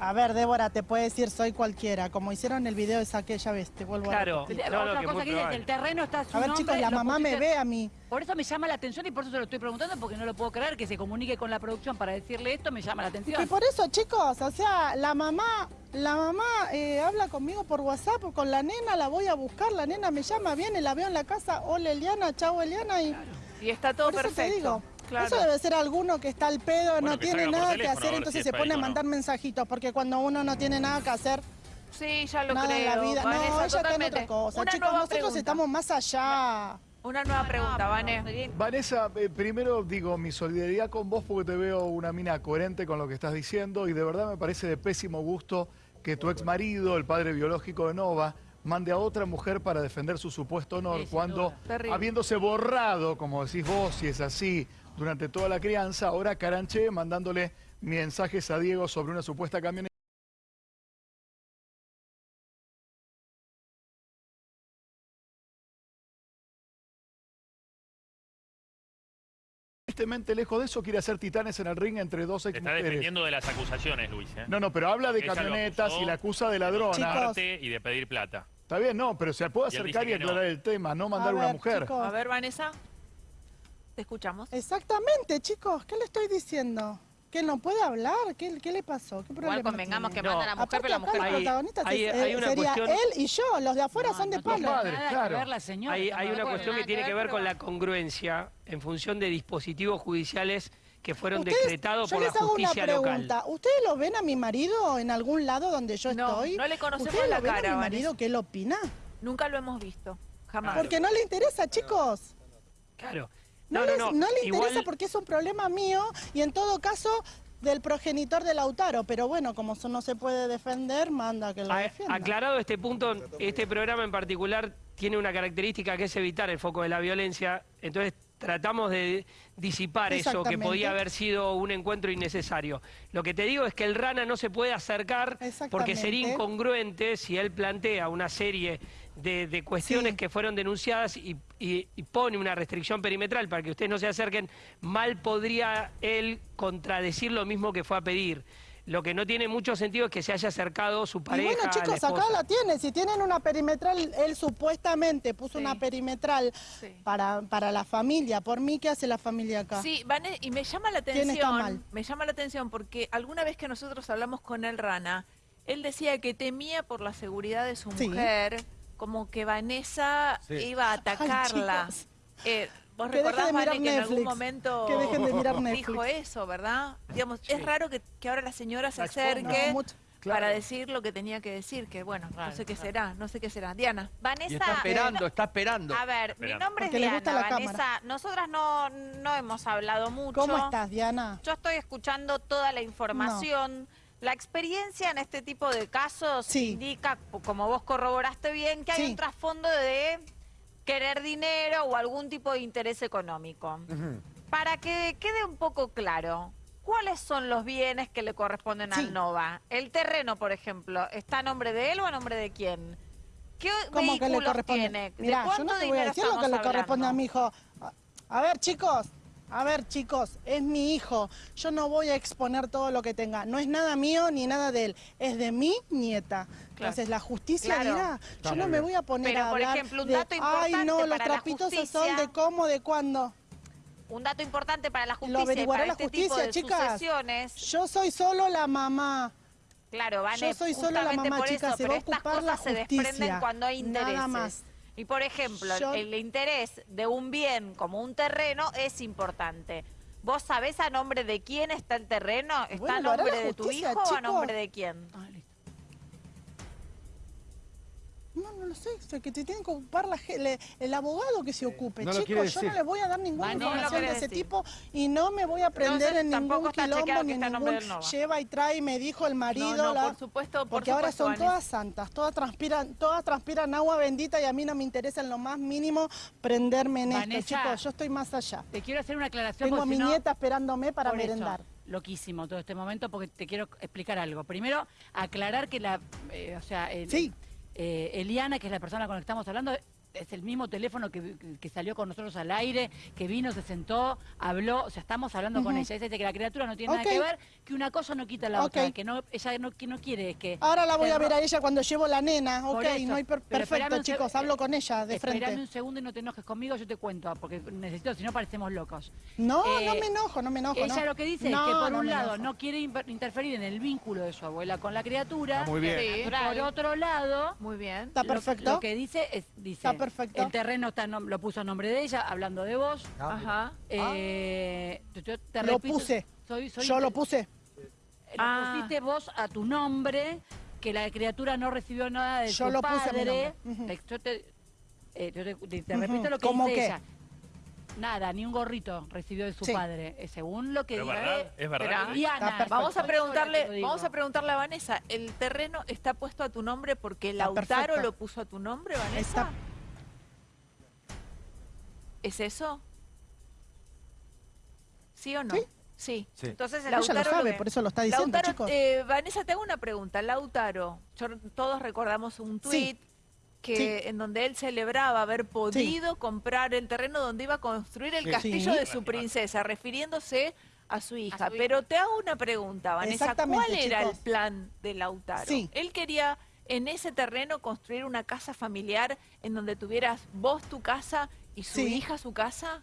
Speaker 2: A ver, Débora, te puede decir soy cualquiera. Como hicieron el video esa aquella vez, te vuelvo
Speaker 9: Claro.
Speaker 2: a repetir.
Speaker 9: No,
Speaker 3: Otra
Speaker 9: que
Speaker 3: cosa que dice,
Speaker 9: probable.
Speaker 3: el terreno está a su
Speaker 2: A ver,
Speaker 3: nombre,
Speaker 2: chicos, la mamá me ve a mí.
Speaker 3: Por eso me llama la atención y por eso se lo estoy preguntando, porque no lo puedo creer que se comunique con la producción para decirle esto, me llama la
Speaker 2: Y
Speaker 3: atención.
Speaker 2: por eso, chicos, o sea, la mamá, la mamá eh, habla conmigo por WhatsApp con la nena, la voy a buscar, la nena me llama, viene, la veo en la casa, hola Eliana, chau Eliana, y
Speaker 4: Y está todo
Speaker 2: por eso
Speaker 4: perfecto.
Speaker 2: te digo.
Speaker 4: Claro.
Speaker 2: Eso debe ser alguno que está al pedo,
Speaker 7: Bueno,
Speaker 2: no tiene nada
Speaker 7: teléfono,
Speaker 2: que
Speaker 7: a
Speaker 2: hacer, entonces
Speaker 7: si
Speaker 2: se pone a
Speaker 7: no.
Speaker 2: mandar mensajitos, porque cuando uno no tiene nada que hacer,
Speaker 4: Sí, ya lo
Speaker 2: nada
Speaker 4: creo.
Speaker 2: en la vida. no,
Speaker 4: Vanessa,
Speaker 2: ella está en otra cosa.
Speaker 4: Una
Speaker 2: Chicos,
Speaker 4: nueva
Speaker 2: nosotros
Speaker 4: pregunta.
Speaker 2: estamos más allá.
Speaker 4: Una nueva pregunta, Vane.
Speaker 10: Vanessa, eh, primero digo mi solidaridad con vos porque te veo una mina coherente con lo que estás diciendo y de verdad me parece de pésimo gusto que tu ex marido, el padre biológico de Nova, mande a otra mujer para defender su supuesto honor
Speaker 3: Sí,
Speaker 10: cuando, habiéndose borrado, como decís vos, si es así, durante toda la crianza, ahora Caranché mandándole mensajes a Diego sobre una supuesta camioneta. Tristemente lejos de eso quiere hacer titanes en el ring entre dos ex
Speaker 7: está defendiendo de las acusaciones, Luis. ¿eh?
Speaker 10: No, no, pero habla de camionetas
Speaker 7: acusó
Speaker 10: y la acusa de ladrona.
Speaker 7: Arte y de pedir plata.
Speaker 10: Está bien, no, pero se puede acercar y
Speaker 7: no.
Speaker 10: aclarar el tema, no mandar
Speaker 2: A
Speaker 10: una mujer.
Speaker 2: chicos.
Speaker 4: A ver, Vanessa. Te escuchamos.
Speaker 2: Exactamente, chicos, ¿qué le estoy diciendo? ¿Que no puede hablar? ¿Qué, qué le pasó? ¿Qué problema
Speaker 8: Igual convengamos que
Speaker 2: tiene?
Speaker 9: No.
Speaker 8: manda a la mujer,
Speaker 2: Aparte
Speaker 8: pero la mujer
Speaker 9: Hay-
Speaker 2: protagonistas
Speaker 9: hay-
Speaker 2: es-
Speaker 9: hay
Speaker 2: eh,
Speaker 9: una
Speaker 2: sería
Speaker 9: cuestión-
Speaker 2: él y yo, los de afuera
Speaker 3: No,
Speaker 2: son de palo.
Speaker 10: padres, claro.
Speaker 3: que ver la señora.
Speaker 9: Hay, hay una cuestión que tiene
Speaker 8: que
Speaker 9: que
Speaker 8: ver,
Speaker 9: con la congruencia en función de dispositivos judiciales que fueron
Speaker 2: Ustedes-
Speaker 9: decretados por la
Speaker 2: les hago una
Speaker 9: justicia local.
Speaker 2: ¿Ustedes lo ven a mi marido en algún lado donde yo
Speaker 4: No,
Speaker 2: estoy?
Speaker 4: no le conocemos
Speaker 2: ¿Ustedes
Speaker 4: la
Speaker 2: lo ven
Speaker 4: cara,
Speaker 2: a mi marido que él opina?
Speaker 4: Nunca lo hemos visto. Jamás.
Speaker 2: Porque no le interesa, chicos.
Speaker 9: Claro.
Speaker 2: No,
Speaker 9: No,
Speaker 2: les-
Speaker 9: no,
Speaker 2: le interesa
Speaker 9: Igual-
Speaker 2: porque es un problema mío y en todo caso del progenitor de Lautaro. Pero bueno, como eso no se puede defender, manda que lo
Speaker 9: A-
Speaker 2: defienda.
Speaker 9: aclarado este punto, este programa en particular tiene una característica que es evitar el foco de la violencia. Entonces tratamos de disipar eso que podía haber sido un encuentro innecesario. Lo que te digo es que el Rana no se puede acercar porque sería incongruente si él plantea una serie de, de cuestiones
Speaker 2: Sí.
Speaker 9: que fueron denunciadas y, y- y pone una restricción perimetral para que ustedes no se acerquen, mal podría él contradecir lo mismo que fue a pedir. Lo que no tiene mucho sentido es que se haya acercado su
Speaker 2: Y
Speaker 9: pareja
Speaker 2: bueno,
Speaker 9: la
Speaker 2: chicos, acá la tiene. Si tienen una perimetral, él supuestamente puso
Speaker 4: Sí.
Speaker 2: una perimetral
Speaker 4: Sí.
Speaker 2: para, para la familia. Por mí, ¿qué hace la familia acá?
Speaker 4: Sí, Vane- y me llama la
Speaker 2: ¿Quién está
Speaker 4: atención,
Speaker 2: mal?
Speaker 4: me llama la atención porque alguna vez que nosotros hablamos con el Rana, él decía que temía por la seguridad de su
Speaker 2: Sí.
Speaker 4: mujer, como que Vanessa
Speaker 1: Sí.
Speaker 4: iba a atacarla. Eh, ¿Vos
Speaker 2: Que
Speaker 4: recordás,
Speaker 2: de mirar
Speaker 4: Vane, que en algún momento
Speaker 2: Que dejen de mirar
Speaker 4: dijo eso, verdad? Digamos, es raro que, que ahora la señora se acerque
Speaker 2: No, mucho.
Speaker 4: para decir lo que tenía que decir, que bueno, no sé qué será, no sé qué será. Diana.
Speaker 8: Vanessa,
Speaker 12: Y está esperando, está esperando.
Speaker 8: a ver, mi nombre es
Speaker 2: Porque
Speaker 8: Diana,
Speaker 2: gusta la
Speaker 8: Vanessa.
Speaker 2: cámara.
Speaker 8: Nosotras no, no hemos hablado mucho.
Speaker 2: ¿Cómo estás, Diana?
Speaker 8: Yo estoy escuchando toda la información. La experiencia en este tipo de casos
Speaker 2: Sí.
Speaker 8: indica, como vos corroboraste bien, que hay
Speaker 2: Sí.
Speaker 8: un trasfondo de querer dinero o algún tipo de interés económico. Para que quede un poco claro, ¿cuáles son los bienes que le corresponden
Speaker 2: Sí.
Speaker 8: al Nova? El terreno, por ejemplo, ¿está a nombre de él o a nombre de quién? ¿Qué
Speaker 2: ¿Cómo que le corresponde?
Speaker 8: tiene? ¿De
Speaker 2: Mirá, yo
Speaker 8: cuánto
Speaker 2: no te voy a decir lo que le corresponde a mi hijo. A ver, chicos. A ver, chicos, es mi hijo. Yo no voy a exponer todo lo que tenga. No es nada mío ni nada de él. Es de mi nieta. Entonces, la justicia
Speaker 8: Claro.
Speaker 2: dirá. Yo no me voy a poner
Speaker 8: Pero,
Speaker 2: a
Speaker 8: por
Speaker 2: hablar
Speaker 8: ejemplo, un
Speaker 2: de,
Speaker 8: dato
Speaker 2: Ay,
Speaker 8: importante
Speaker 2: no, los
Speaker 8: para
Speaker 2: trapitos son
Speaker 8: justicia".
Speaker 2: de cómo, de cuándo.
Speaker 8: Un dato importante para la
Speaker 2: Lo
Speaker 8: justicia y
Speaker 2: averiguará
Speaker 8: para
Speaker 2: la
Speaker 8: este
Speaker 2: justicia,
Speaker 8: tipo de
Speaker 2: chicas.
Speaker 8: sucesiones.
Speaker 2: Yo soy solo la mamá.
Speaker 8: Claro, Vane,
Speaker 2: Yo soy solo la
Speaker 8: justamente
Speaker 2: mamá,
Speaker 8: por
Speaker 2: chicas,
Speaker 8: eso,
Speaker 2: se
Speaker 8: pero
Speaker 2: va a ocupar la
Speaker 8: se
Speaker 2: justicia.
Speaker 8: desprenden cuando hay
Speaker 2: Nada
Speaker 8: intereses.
Speaker 2: más.
Speaker 8: Y por ejemplo,
Speaker 2: Yo-
Speaker 8: el interés de un bien como un terreno es importante. ¿Vos sabés a nombre de quién está el terreno? ¿Está
Speaker 2: Bueno,
Speaker 8: a nombre de tu hijo o a nombre de quién?
Speaker 2: No, no lo sé. O sea, que te tiene que ocupar la le- el abogado que se ocupe.
Speaker 1: No lo quiere
Speaker 2: Chicos, yo no le voy a dar ninguna información de ese
Speaker 8: decir.
Speaker 2: tipo y no me voy a prender
Speaker 8: Entonces,
Speaker 2: en ningún quilombo ni ningún lleva y trae, me dijo el marido.
Speaker 4: No, no,
Speaker 2: la-
Speaker 4: por supuesto, por
Speaker 2: porque ahora son todas santas, todas transpiran, todas transpiran agua bendita y a mí no me interesa en lo más mínimo prenderme en
Speaker 3: Vanessa.
Speaker 2: esto, chicos. Yo estoy más allá.
Speaker 3: Te quiero hacer una aclaración
Speaker 2: Tengo a mi nieta esperándome para
Speaker 3: Por eso,
Speaker 2: merendar.
Speaker 3: loquísimo todo este momento porque te quiero explicar algo. Primero, aclarar que la, eh, o sea, el-
Speaker 2: Sí.
Speaker 3: Eh, Eliana, que es la persona con la que estamos hablando, es el mismo teléfono que, que salió con nosotros al aire, que vino, se sentó, habló, o sea, estamos hablando con ella. Ella dice que la criatura no tiene nada que ver, que una cosa no quita la otra, que no, ella no, que no quiere que...
Speaker 2: Ahora la voy a ver a ella cuando llevo la nena, ok,
Speaker 3: eso.
Speaker 2: no hay per-
Speaker 3: Pero espérame
Speaker 2: perfecto, chicos, hablo con ella de
Speaker 3: Espérame
Speaker 2: frente.
Speaker 3: un segundo y no te enojes conmigo, yo te cuento, porque necesito, si no parecemos locos.
Speaker 2: No,
Speaker 3: Eh,
Speaker 2: no me enojo, no me enojo.
Speaker 3: Ella
Speaker 2: no.
Speaker 3: lo que dice
Speaker 2: No,
Speaker 3: es que por
Speaker 2: no
Speaker 3: un lado
Speaker 2: enojo.
Speaker 3: no quiere interferir en el vínculo de su abuela con la criatura.
Speaker 1: Está muy bien.
Speaker 4: Sí.
Speaker 3: Por otro lado,
Speaker 4: Muy bien.
Speaker 2: Está
Speaker 3: lo-
Speaker 2: perfecto.
Speaker 3: Lo, que dice es, dice,
Speaker 2: Está perfecto.
Speaker 3: el terreno está lo puso a nombre de ella, hablando de vos.
Speaker 4: Ajá.
Speaker 3: Eh, yo- yo te
Speaker 2: Lo
Speaker 3: repito,
Speaker 2: puse.
Speaker 3: soy- soy-
Speaker 2: Yo lo puse.
Speaker 3: lo
Speaker 4: Ah.
Speaker 3: pusiste vos a tu nombre, que la criatura no recibió nada de
Speaker 2: Yo lo puse a mi.
Speaker 3: Eh, Yo te, eh, yo te- te- te
Speaker 2: Ujú.
Speaker 3: repito lo que
Speaker 2: ¿Cómo
Speaker 3: dice
Speaker 2: qué?
Speaker 3: ella. Nada, ni un gorrito recibió de su
Speaker 2: Sí.
Speaker 3: padre, eh, según lo que
Speaker 7: Pero
Speaker 3: dice
Speaker 7: verdad, es verdad.
Speaker 3: Diana.
Speaker 4: Vamos a preguntarle, vamos a preguntarle a Vanessa, ¿el terreno está puesto a tu nombre porque
Speaker 2: Está
Speaker 4: Lautaro
Speaker 2: perfecto.
Speaker 4: lo puso a tu nombre, Vanessa?
Speaker 2: Está-
Speaker 4: ¿Es eso? ¿Sí o no?
Speaker 2: Sí.
Speaker 4: Sí.
Speaker 1: Sí.
Speaker 8: Entonces, el
Speaker 2: Ella lo
Speaker 4: Lautaro
Speaker 2: sabe, por eso lo está diciendo,
Speaker 4: Lautaro,
Speaker 2: chicos.
Speaker 4: eh, Vanessa, te hago una pregunta. Lautaro, yo- todos recordamos un
Speaker 2: Sí.
Speaker 4: tuit que en donde él celebraba haber podido comprar el terreno donde iba a construir el
Speaker 1: Sí.
Speaker 4: castillo
Speaker 2: Sí.
Speaker 4: de su princesa, refiriéndose a su hija.
Speaker 8: A su hija.
Speaker 4: Pero te hago una pregunta, Vanessa. ¿Cuál era
Speaker 2: chicos.
Speaker 4: el plan de Lautaro?
Speaker 2: Sí.
Speaker 4: Él quería en ese terreno construir una casa familiar en donde tuvieras vos tu casa y su
Speaker 2: Sí.
Speaker 4: hija su casa.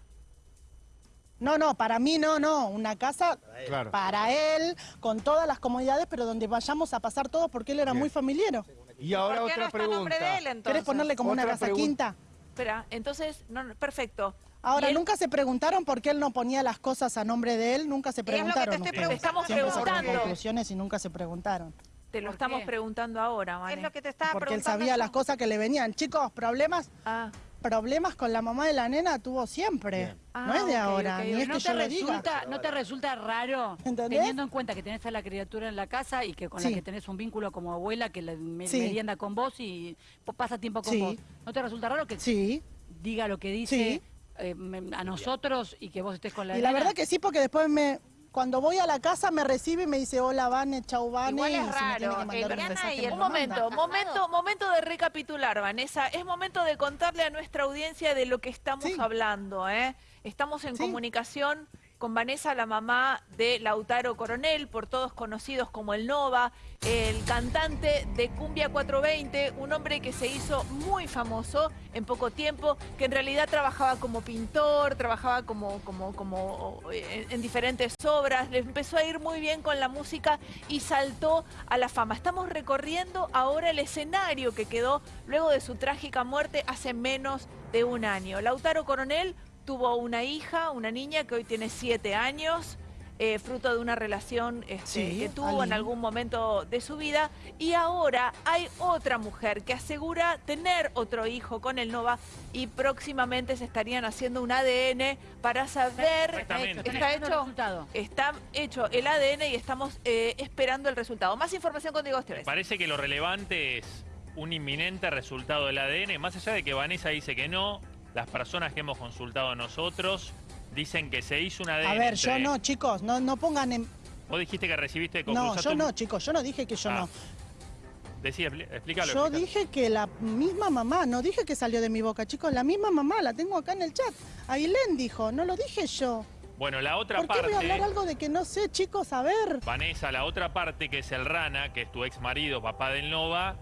Speaker 2: No, no, para mí no, no. Una casa
Speaker 1: Claro.
Speaker 2: para él, con todas las comodidades, pero donde vayamos a pasar todos porque él era
Speaker 1: Bien.
Speaker 2: muy familiero.
Speaker 1: Y ahora
Speaker 8: ¿Por qué no
Speaker 1: otra
Speaker 8: está a nombre de
Speaker 1: pregunta.
Speaker 8: él entonces?
Speaker 2: ¿Querés ponerle como una casa quinta?
Speaker 4: Espera, entonces, no, no, perfecto.
Speaker 2: Ahora,
Speaker 4: él-
Speaker 2: ¿nunca se preguntaron por qué él no ponía las cosas a nombre de él? Nunca se
Speaker 8: lo que te
Speaker 2: preguntaron.
Speaker 8: estoy
Speaker 4: estamos
Speaker 2: Siempre
Speaker 4: preguntando.
Speaker 2: conclusiones y nunca se preguntaron.
Speaker 4: Te lo
Speaker 3: ¿Por
Speaker 4: estamos
Speaker 3: qué?
Speaker 4: preguntando ahora, Vane.
Speaker 8: Es lo que te estaba
Speaker 2: Porque él
Speaker 8: preguntando
Speaker 2: sabía
Speaker 8: yo.
Speaker 2: las cosas que le venían. Chicos, problemas,
Speaker 4: Ah,
Speaker 2: problemas con la mamá de la nena tuvo siempre.
Speaker 1: Bien.
Speaker 2: no es de
Speaker 4: Ah,
Speaker 2: ahora,
Speaker 4: ok,
Speaker 2: ni es
Speaker 3: ¿No
Speaker 2: que
Speaker 3: te,
Speaker 2: yo diga.
Speaker 3: resulta, ¿No te resulta raro,
Speaker 2: ¿Entendés?
Speaker 3: teniendo en cuenta que tenés a la criatura en la casa y que con
Speaker 2: Sí.
Speaker 3: la que tenés un vínculo como abuela, que la me-
Speaker 2: Sí.
Speaker 3: merienda con vos y pasa tiempo con
Speaker 2: Sí.
Speaker 3: vos? ¿No te resulta raro que
Speaker 2: Sí,
Speaker 3: diga lo que dice
Speaker 2: Sí.
Speaker 3: eh, me- a nosotros y que vos estés con la
Speaker 2: y la
Speaker 3: nena?
Speaker 2: verdad que sí, porque después me... Cuando voy a la casa me recibe y me dice, hola, Vane, chau, Vane.
Speaker 8: Igual es
Speaker 2: si
Speaker 8: raro,
Speaker 2: mensaje,
Speaker 8: y el
Speaker 4: un momento, momento, momento de recapitular, Vanessa. Es momento de contarle a nuestra audiencia de lo que estamos
Speaker 2: Sí.
Speaker 4: hablando, ¿eh? Estamos en
Speaker 2: Sí.
Speaker 4: comunicación con Vanessa, la mamá de Lautaro Coronel, por todos conocidos como el Nova, el cantante de Cumbia 420, un hombre que se hizo muy famoso en poco tiempo, que en realidad trabajaba como pintor, trabajaba como, como, como eh, en, en diferentes obras, le empezó a ir muy bien con la música y saltó a la fama. Estamos recorriendo ahora el escenario que quedó luego de su trágica muerte hace menos de un año. Lautaro Coronel tuvo una hija, una niña que hoy tiene siete años, eh, fruto de una relación este,
Speaker 2: Sí,
Speaker 4: que tuvo en algún momento de su vida. Y ahora hay otra mujer que asegura tener otro hijo con el Nova y próximamente se estarían haciendo un ADN para saber... ¿Está
Speaker 3: el
Speaker 4: hecho?
Speaker 3: resultado.
Speaker 4: Está hecho el ADN y estamos eh, esperando el resultado. Más información con Diego Esteves.
Speaker 7: Parece que lo relevante es un inminente resultado del ADN, más allá de que Vanessa dice que no, las personas que hemos consultado nosotros dicen que se hizo un ADN.
Speaker 2: A ver, yo no, chicos, no, no pongan en...
Speaker 7: Vos dijiste que recibiste
Speaker 2: No,
Speaker 7: conclusaste
Speaker 2: yo no, chicos, yo no dije que yo
Speaker 7: Ah,
Speaker 2: no.
Speaker 7: Decí, expli- explícalo.
Speaker 2: Yo
Speaker 7: explícalo.
Speaker 2: dije que la misma mamá, no dije que salió de mi boca, chicos, la misma mamá, la tengo acá en el chat. Ailén dijo, no lo dije yo.
Speaker 7: Bueno, la otra
Speaker 2: ¿Por qué voy a
Speaker 7: parte,
Speaker 2: hablar algo de que no sé, chicos? A ver.
Speaker 7: Vanessa, la otra parte que es el Rana, que es tu ex marido, papá del Nova,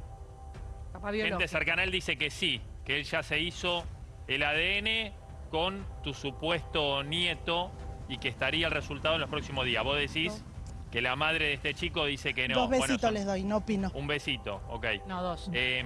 Speaker 3: Papá
Speaker 7: gente cercana a él dice que sí, que él ya se hizo el ADN con tu supuesto nieto y que estaría el resultado en los próximos días. Vos decís que la madre de este chico dice que no.
Speaker 2: Dos besitos les doy, no opino.
Speaker 7: Un besito, ok.
Speaker 3: No, dos.
Speaker 7: Eh,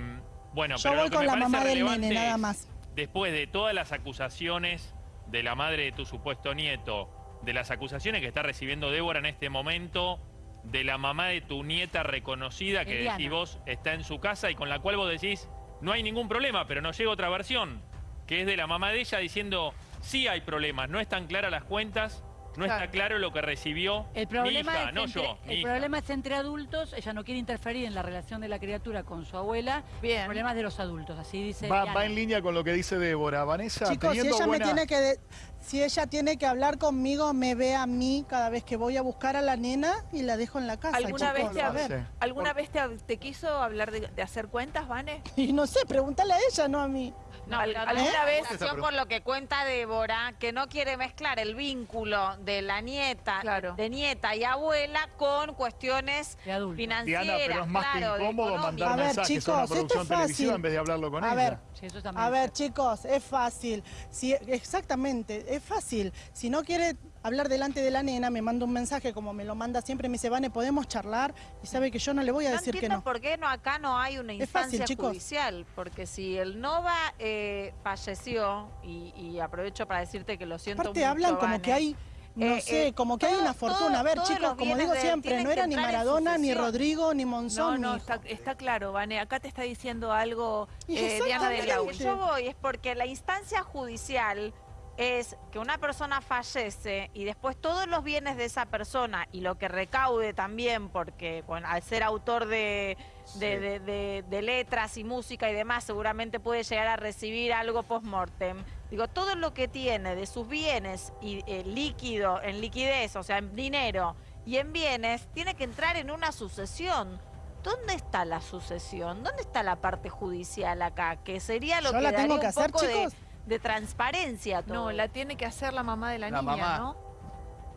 Speaker 7: bueno,
Speaker 2: Yo
Speaker 7: pero lo
Speaker 2: voy
Speaker 7: que
Speaker 2: con
Speaker 7: me
Speaker 2: la mamá del nene, nada más.
Speaker 7: Después de todas las acusaciones de la madre de tu supuesto nieto, de las acusaciones que está recibiendo Débora en este momento, de la mamá de tu nieta reconocida que
Speaker 3: Eliana.
Speaker 7: decís vos está en su casa y con la cual vos decís no hay ningún problema, pero nos llega otra versión, que es de la mamá de ella diciendo sí hay problemas, no están claras las cuentas, no
Speaker 4: Claro.
Speaker 7: está claro lo que recibió
Speaker 3: El problema,
Speaker 7: mi hija,
Speaker 3: es
Speaker 7: no
Speaker 3: entre,
Speaker 7: yo, mi
Speaker 3: el
Speaker 7: hija.
Speaker 3: problema es entre adultos, ella no quiere interferir en la relación de la criatura con su abuela.
Speaker 4: Bien.
Speaker 3: El problema es de los adultos, así dice
Speaker 10: Va, va en línea con lo que dice Débora. Vanessa,
Speaker 2: Chicos, si ella
Speaker 10: buena...
Speaker 2: me tiene que de- si ella tiene que hablar conmigo, me ve a mí cada vez que voy a buscar a la nena y la dejo en la casa.
Speaker 4: ¿Alguna vez, te,
Speaker 2: a.
Speaker 4: ¿alguna vez te, te quiso hablar de, de hacer cuentas, Vane?
Speaker 2: Y no sé, pregúntale a ella, no a mí.
Speaker 8: No, pero
Speaker 4: ¿alguna vez-
Speaker 8: por lo que cuenta Débora, que no quiere mezclar el vínculo de la nieta,
Speaker 4: Claro.
Speaker 8: de nieta y abuela con cuestiones financieras,
Speaker 10: Diana, pero es más
Speaker 8: claro,
Speaker 10: que incómodo mandar
Speaker 2: A ver,
Speaker 10: mensajes a una
Speaker 2: chicos, esto
Speaker 10: producción
Speaker 2: es
Speaker 10: televisiva
Speaker 2: fácil.
Speaker 10: en vez de hablarlo con
Speaker 2: A
Speaker 10: ella.
Speaker 2: ver,
Speaker 3: Sí, eso
Speaker 2: A ver, chicos, es fácil. Si, exactamente, es fácil. Si no quiere hablar delante de la nena, me manda un mensaje como me lo manda siempre, me dice, Vane, podemos charlar. Y sabe que yo no le voy a
Speaker 8: No
Speaker 2: decir que no.
Speaker 8: por qué no, acá no hay una instancia
Speaker 2: fácil,
Speaker 8: judicial, porque si el Nova eh, falleció, y, y aprovecho para decirte que lo siento
Speaker 2: Aparte
Speaker 8: mucho,
Speaker 2: hablan como
Speaker 8: Vane,
Speaker 2: que hay, no
Speaker 8: Eh,
Speaker 2: sé,
Speaker 8: eh,
Speaker 2: como que hay una fortuna. A ver, chicos, como digo
Speaker 8: de
Speaker 2: siempre, no era ni Maradona, ni. Rodrigo, ni
Speaker 4: No,
Speaker 2: Monzón,
Speaker 4: no,
Speaker 2: ni
Speaker 4: está, está claro, Vane. Acá te está diciendo algo
Speaker 2: Y
Speaker 4: eh, Diana de
Speaker 8: yo voy es porque la instancia judicial es que una persona fallece y después todos los bienes de esa persona y lo que recaude también, porque bueno, al ser autor de, de, de- de- de letras y música y demás, seguramente puede llegar a recibir algo post-mortem. Digo, todo lo que tiene de sus bienes y eh, líquido, en liquidez, o sea, en dinero y en bienes, tiene que entrar en una sucesión. ¿Dónde está la sucesión? ¿Dónde está la parte judicial acá? Que sería lo
Speaker 2: ¿Yo
Speaker 8: que
Speaker 2: la
Speaker 8: daría
Speaker 2: tengo que
Speaker 8: un
Speaker 2: hacer,
Speaker 8: poco
Speaker 2: chicos?
Speaker 8: de transparencia a todo.
Speaker 4: No, la tiene que hacer la mamá de la,
Speaker 12: La
Speaker 4: niña,
Speaker 12: mamá.
Speaker 4: ¿no?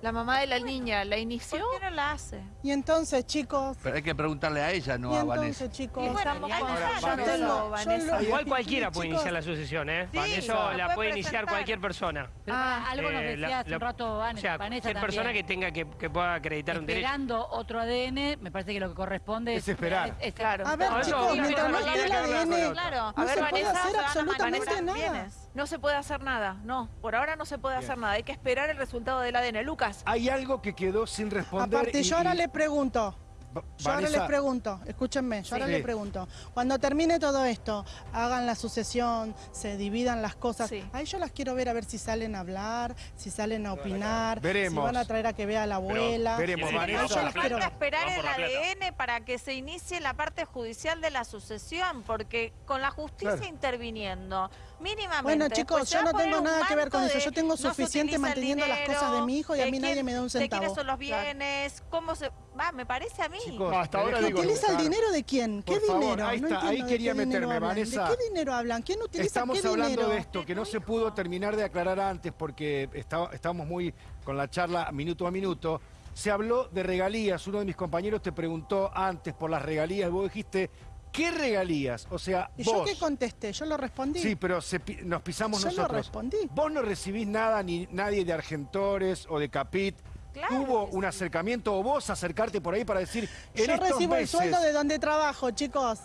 Speaker 4: La mamá de la niña, ¿la
Speaker 8: ¿Por
Speaker 4: inició?
Speaker 8: qué no la hace?
Speaker 2: Y entonces, chicos,
Speaker 12: Pero hay que preguntarle a ella, no
Speaker 2: y
Speaker 12: a Vanessa.
Speaker 2: entonces, chicos.
Speaker 8: Y bueno,
Speaker 4: Estamos Vanessa.
Speaker 2: lo-
Speaker 9: Igual cualquiera puede
Speaker 2: chicos,
Speaker 9: iniciar la sucesión, ¿eh?
Speaker 8: Sí,
Speaker 9: Van,
Speaker 8: se
Speaker 9: eso
Speaker 8: lo
Speaker 9: la
Speaker 8: puede
Speaker 9: puede iniciar cualquier persona.
Speaker 3: Pero
Speaker 4: Ah,
Speaker 3: algo nos
Speaker 9: Eh,
Speaker 3: decía
Speaker 9: la-
Speaker 3: hace
Speaker 9: la-
Speaker 3: un rato Van-
Speaker 9: O sea,
Speaker 3: Vanessa
Speaker 9: cualquier persona que tenga que, que pueda acreditar un derecho.
Speaker 3: Esperando otro ADN, me parece que lo que corresponde
Speaker 1: Es esperar.
Speaker 3: es-
Speaker 4: Claro.
Speaker 2: A ver,
Speaker 9: No,
Speaker 2: chicos, mientras no esté el ADN, no se puede
Speaker 8: Vanessa,
Speaker 2: hacer absolutamente nada.
Speaker 4: No se puede hacer nada, no. Por ahora no se puede hacer nada. Hay que esperar el resultado del ADN. Lucas,
Speaker 1: Hay algo que quedó sin responder.
Speaker 2: Aparte,
Speaker 1: y-
Speaker 2: yo ahora
Speaker 1: y-
Speaker 2: le pregunto, Yo ahora
Speaker 1: Vanessa,
Speaker 2: les pregunto, escúchenme, yo ahora
Speaker 1: Sí.
Speaker 2: les pregunto, cuando termine todo esto, hagan la sucesión, se dividan las cosas,
Speaker 4: Sí.
Speaker 2: ahí yo las quiero ver a ver si salen a hablar, si salen a opinar,
Speaker 1: Veremos.
Speaker 2: si van a traer a que vea a la abuela.
Speaker 1: veremos,
Speaker 7: ¿quieren
Speaker 1: Vanessa.
Speaker 2: Yo las quiero ver.
Speaker 8: esperar el. ADN para que se inicie la parte judicial de la sucesión, porque con la justicia
Speaker 1: Claro.
Speaker 8: interviniendo, mínimamente.
Speaker 2: Bueno,
Speaker 8: después
Speaker 2: chicos, yo no tengo nada que ver con eso. Yo tengo suficiente manteniendo las cosas de mi hijo y a mí nadie me da un
Speaker 8: De quiénes
Speaker 2: centavo.
Speaker 8: son los bienes, cómo se... Va, me parece a mí.
Speaker 1: Chicos,
Speaker 10: No, hasta ahora digo,
Speaker 2: ¿Utiliza el dinero de quién? ¿Qué
Speaker 1: favor,
Speaker 2: dinero?
Speaker 1: ahí
Speaker 2: No
Speaker 1: está, ahí quería
Speaker 2: qué dinero
Speaker 1: meterme,
Speaker 2: hablan.
Speaker 1: Vanessa.
Speaker 2: ¿De qué dinero hablan? ¿Quién utiliza
Speaker 1: Estamos
Speaker 2: qué
Speaker 1: hablando
Speaker 2: dinero?
Speaker 1: de esto, que no se pudo terminar de aclarar antes porque estaba- estábamos muy con la charla minuto a minuto. Se habló de regalías. Uno de mis compañeros te preguntó antes por las regalías. Vos dijiste, ¿qué regalías? O sea,
Speaker 2: ¿Y
Speaker 1: vos.
Speaker 2: yo qué contesté? ¿Yo lo respondí?
Speaker 1: Sí, pero se pi- nos pisamos
Speaker 2: Yo lo
Speaker 1: nosotros.
Speaker 2: respondí.
Speaker 1: Vos no recibís nada ni nadie de Argentores o de Capit.
Speaker 8: Claro
Speaker 1: ¿Hubo
Speaker 8: que
Speaker 1: un acercamiento o vos acercarte por ahí para decir, en
Speaker 2: Yo
Speaker 1: estos
Speaker 2: recibo el sueldo de donde trabajo, chicos.